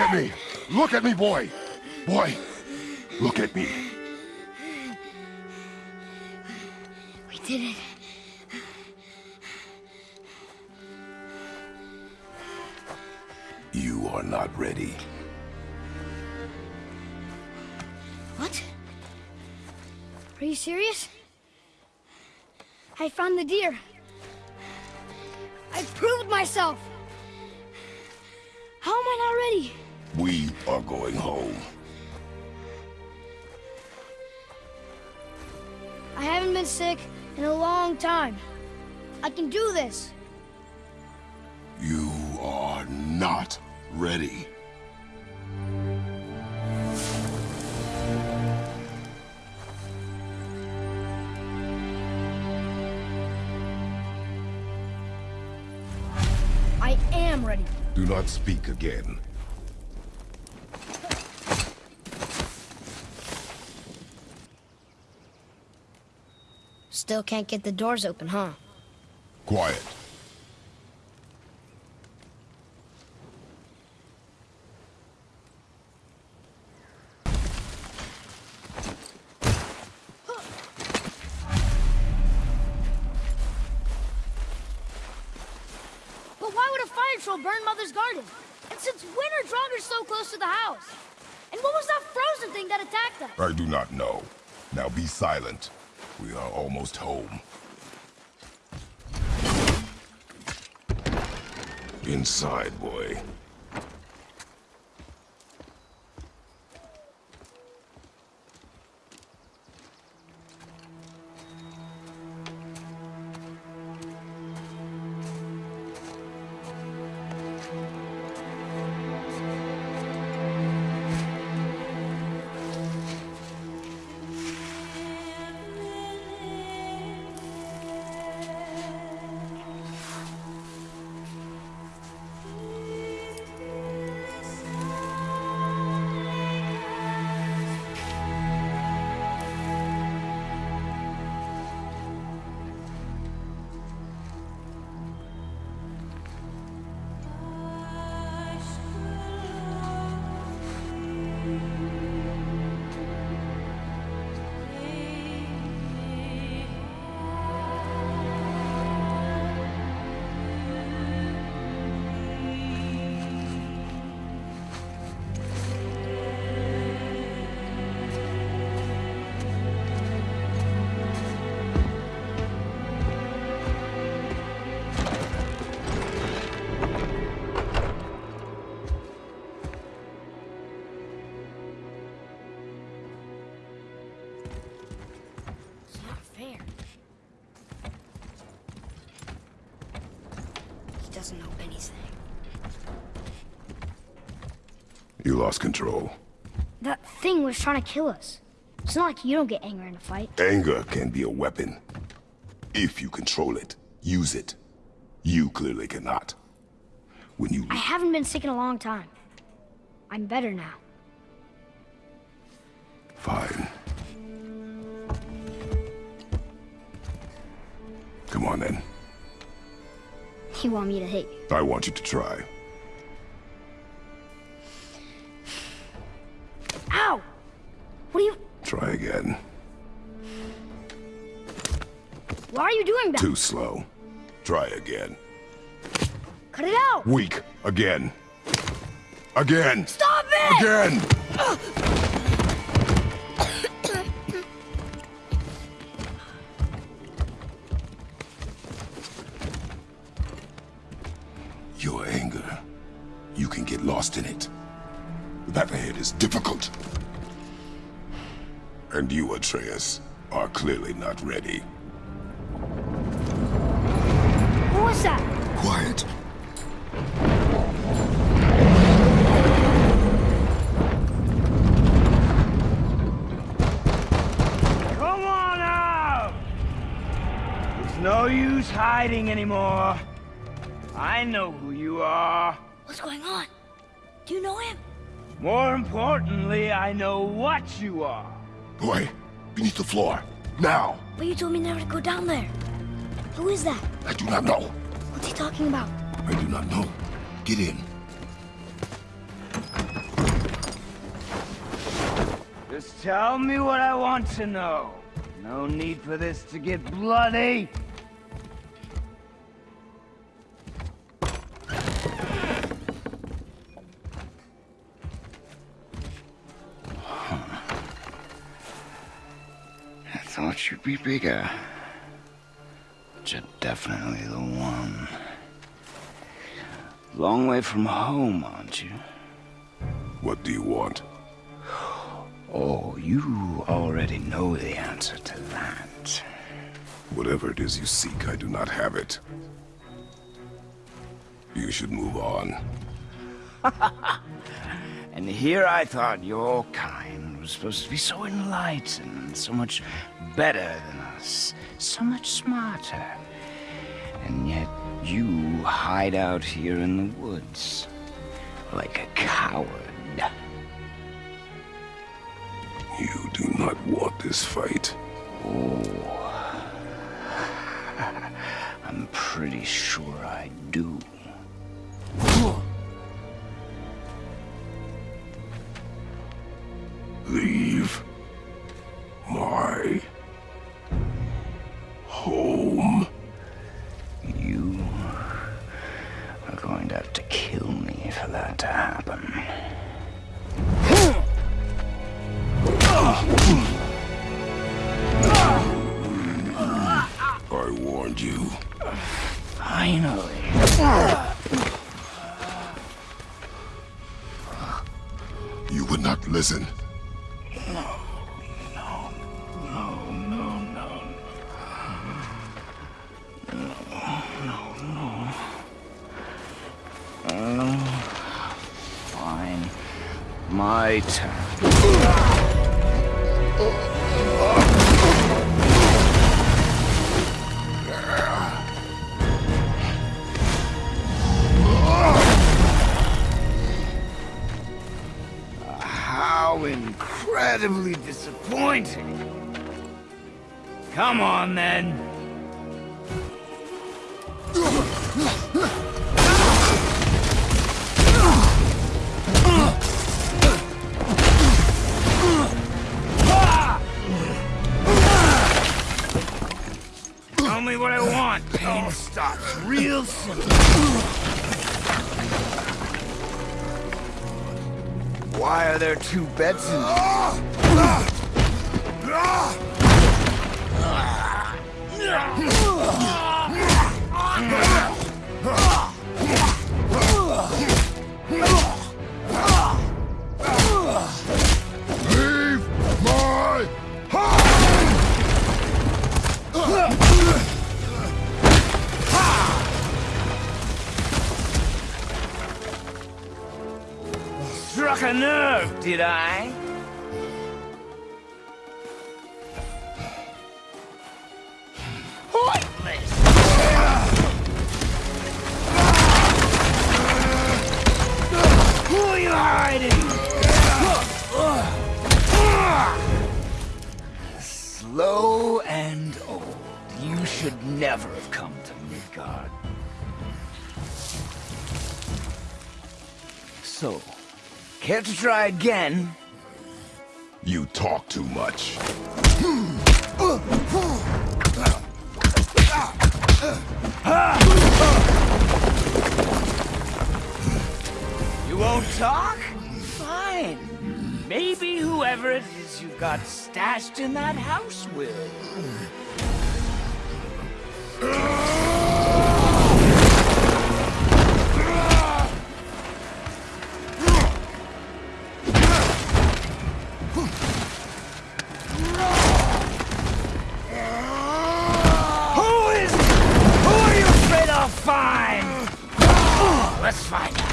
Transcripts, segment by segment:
at me. Look at me, boy. Boy, look at me. We did it. You are not ready. What? Are you serious? I found the deer. I proved myself. How am I not ready? We are going home. I haven't been sick in a long time. I can do this. You are not ready. I am ready. Do not speak again. Still can't get the doors open, huh? Quiet. But why would a fire troll burn Mother's garden? And since when are Draugrs so close to the house? And what was that frozen thing that attacked us? I do not know. Now be silent. We are almost home. Inside, boy. Lost control. That thing was trying to kill us. It's not like you don't get anger in a fight. Anger can be a weapon. If you control it, use it. You clearly cannot. When you... I haven't been sick in a long time. I'm better now. Fine. Come on then. You want me to hit you? I want you to try. What are you... Try again. Why are you doing that? Too slow. Try again. Cut it out! Weak. Again. Again. Stop it! Again! Your anger. You can get lost in it. The path ahead is difficult. And you, Atreus, are clearly not ready. What was was that? Quiet. Come on out! There's no use hiding anymore. I know who you are. What's going on? Do you know him? More importantly, I know what you are. Boy, beneath the floor. Now. But you told me never to go down there. Who is that? I do not know. What's he talking about? I do not know. Get in. Just tell me what I want to know. No need for this to get bloody. Thought you'd be bigger. But you're definitely the one. Long way from home, aren't you? What do you want? Oh, you already know the answer to that. Whatever it is you seek, I do not have it. You should move on. And here I thought your kind was supposed to be so enlightened, so much better than us, so much smarter. And yet you hide out here in the woods, like a coward. You do not want this fight. Oh. I'm pretty sure I do. Leave home. You are going to have to kill me for that to happen. I warned you. Finally. You would not listen. My turn. How incredibly disappointing. Come on, then. Why are there two beds in ah! Did I? Who are you hiding? Slow and old. You should never have come to Midgard. So, care to try again? You talk too much. You won't talk? Fine. Maybe whoever it is you've got stashed in that house will. Let's find out.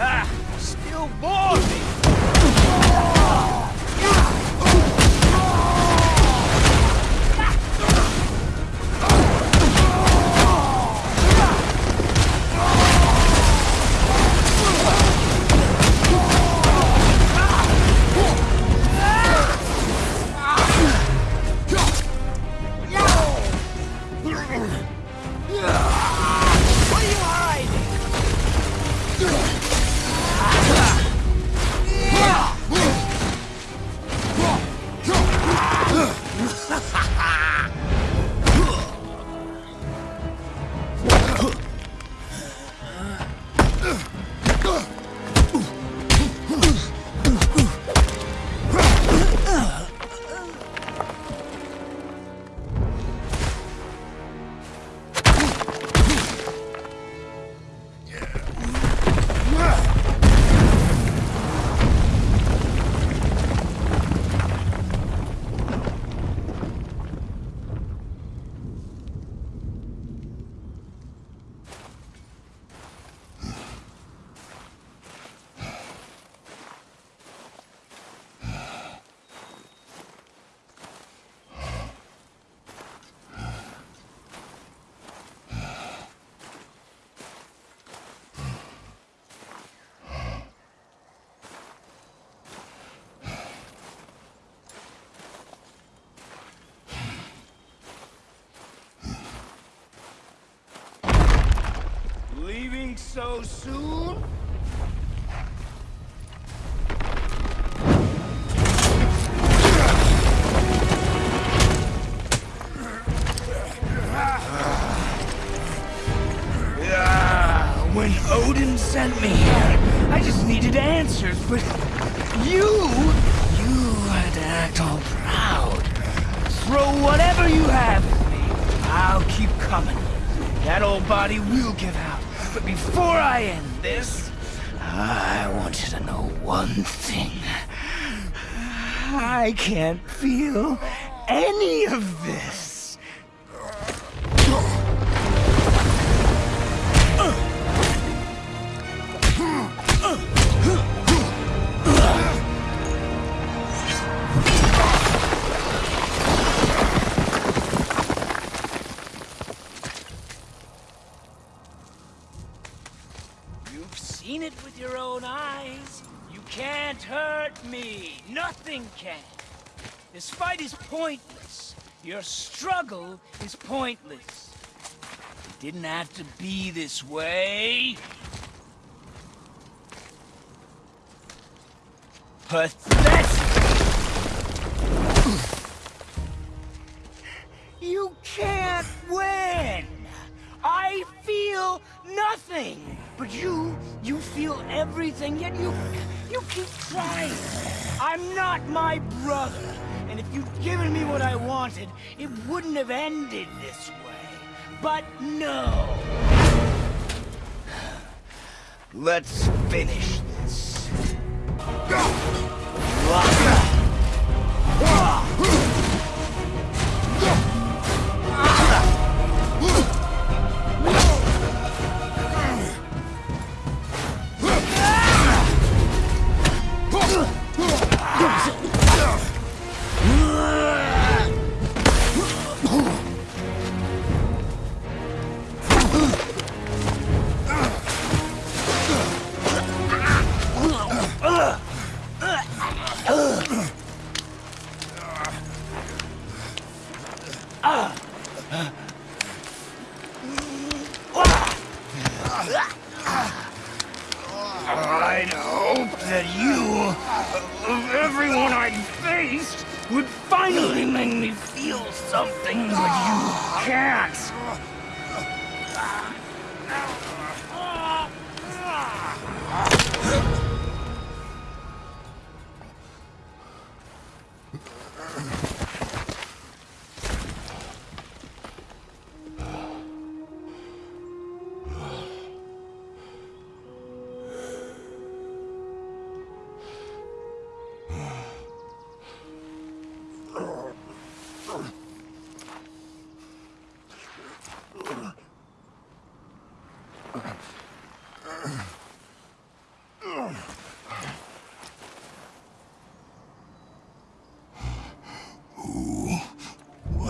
Ah, still bore So soon? When Odin sent me here, I just needed answers, but you, you had to act all proud. Throw whatever you have at me. I'll keep coming. That old body will give out. But before I end this, I want you to know one thing. I can't feel any of this. Pointless. Your struggle is pointless. It didn't have to be this way. Pathetic! You can't win! I feel nothing! But you, you feel everything, yet you, you keep trying. I'm not my brother, and if you'd given me what I wanted, it wouldn't have ended this way. But no! Let's finish this. I'd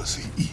Was he...